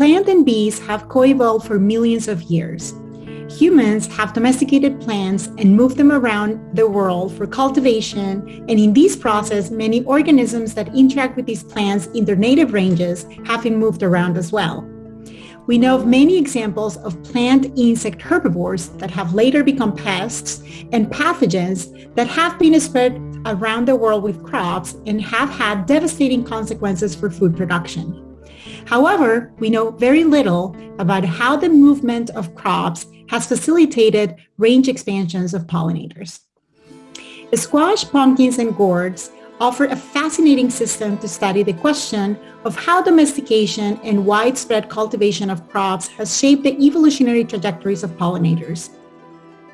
Plant and bees have co-evolved for millions of years. Humans have domesticated plants and moved them around the world for cultivation, and in this process, many organisms that interact with these plants in their native ranges have been moved around as well. We know of many examples of plant insect herbivores that have later become pests and pathogens that have been spread around the world with crops and have had devastating consequences for food production. However, we know very little about how the movement of crops has facilitated range expansions of pollinators. Squash, pumpkins, and gourds offer a fascinating system to study the question of how domestication and widespread cultivation of crops has shaped the evolutionary trajectories of pollinators.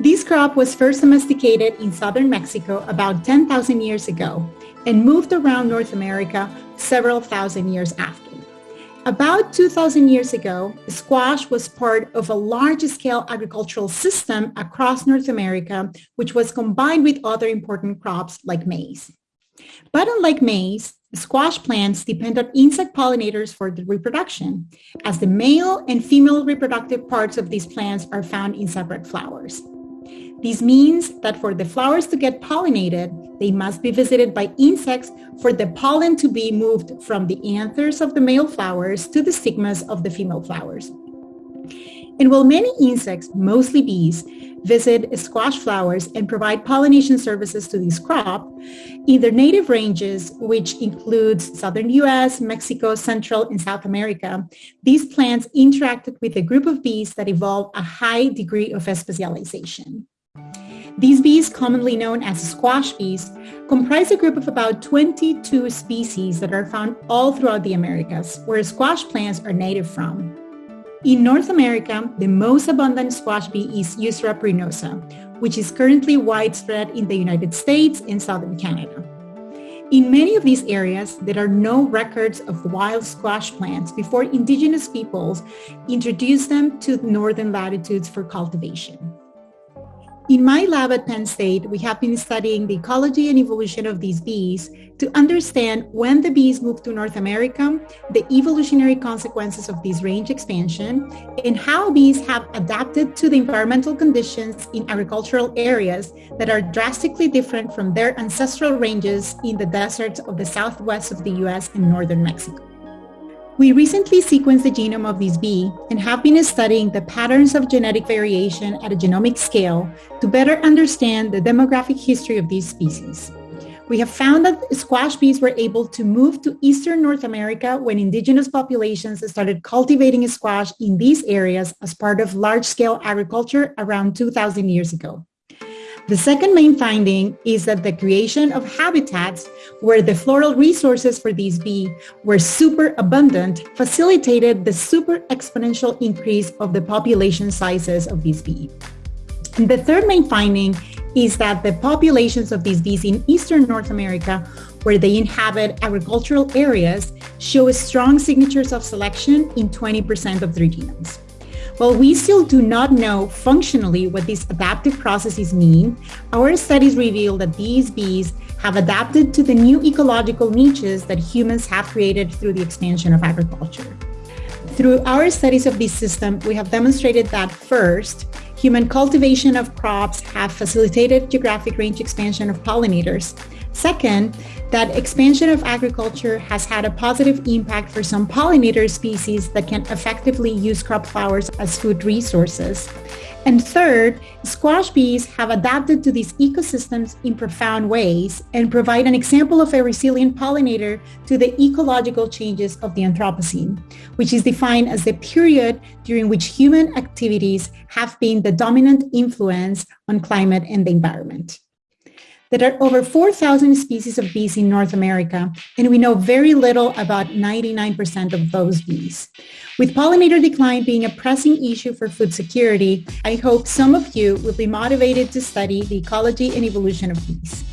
This crop was first domesticated in southern Mexico about 10,000 years ago and moved around North America several thousand years after. About 2,000 years ago, squash was part of a large-scale agricultural system across North America, which was combined with other important crops like maize. But unlike maize, squash plants depend on insect pollinators for the reproduction, as the male and female reproductive parts of these plants are found in separate flowers. This means that for the flowers to get pollinated, they must be visited by insects for the pollen to be moved from the anthers of the male flowers to the stigmas of the female flowers. And while many insects, mostly bees, visit squash flowers and provide pollination services to this crop, in their native ranges, which includes southern US, Mexico, Central, and South America, these plants interacted with a group of bees that evolved a high degree of specialization. These bees, commonly known as squash bees, comprise a group of about 22 species that are found all throughout the Americas, where squash plants are native from. In North America, the most abundant squash bee is pruinosa, which is currently widespread in the United States and southern Canada. In many of these areas, there are no records of wild squash plants before indigenous peoples introduced them to northern latitudes for cultivation. In my lab at Penn State, we have been studying the ecology and evolution of these bees to understand when the bees moved to North America, the evolutionary consequences of this range expansion, and how bees have adapted to the environmental conditions in agricultural areas that are drastically different from their ancestral ranges in the deserts of the southwest of the US and northern Mexico. We recently sequenced the genome of this bee and have been studying the patterns of genetic variation at a genomic scale to better understand the demographic history of these species. We have found that squash bees were able to move to eastern North America when indigenous populations started cultivating squash in these areas as part of large-scale agriculture around 2,000 years ago. The second main finding is that the creation of habitats where the floral resources for these bees were super abundant facilitated the super exponential increase of the population sizes of these bees. And the third main finding is that the populations of these bees in Eastern North America, where they inhabit agricultural areas, show strong signatures of selection in 20% of their genomes. While we still do not know functionally what these adaptive processes mean, our studies reveal that these bees have adapted to the new ecological niches that humans have created through the expansion of agriculture. Through our studies of this system, we have demonstrated that first, human cultivation of crops have facilitated geographic range expansion of pollinators. Second, that expansion of agriculture has had a positive impact for some pollinator species that can effectively use crop flowers as food resources. And third, squash bees have adapted to these ecosystems in profound ways and provide an example of a resilient pollinator to the ecological changes of the Anthropocene, which is defined as the period during which human activities have been the dominant influence on climate and the environment. There are over 4,000 species of bees in North America, and we know very little about 99% of those bees. With pollinator decline being a pressing issue for food security, I hope some of you will be motivated to study the ecology and evolution of bees.